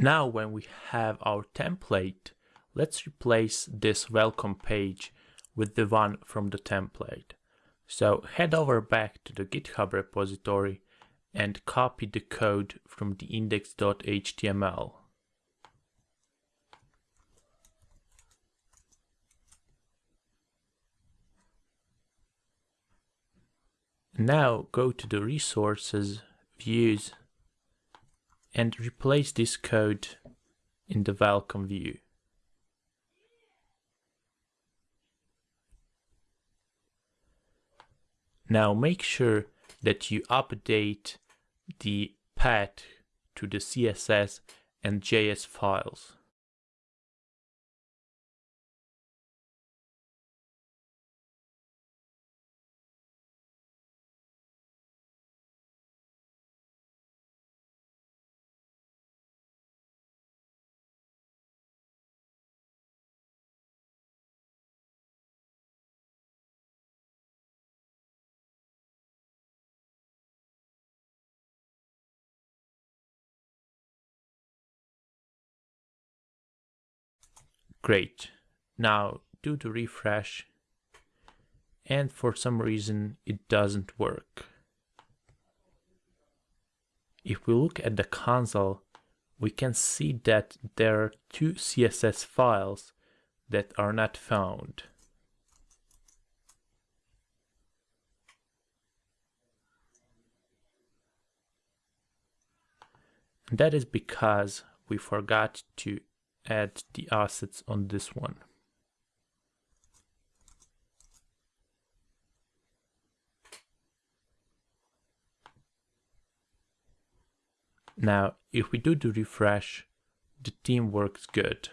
Now when we have our template, let's replace this welcome page with the one from the template. So head over back to the GitHub repository and copy the code from the index.html. Now go to the resources, views, and replace this code in the welcome view. Now make sure that you update the path to the CSS and JS files. Great. Now do the refresh and for some reason it doesn't work. If we look at the console, we can see that there are two CSS files that are not found. That is because we forgot to add the assets on this one. Now, if we do the refresh, the theme works good.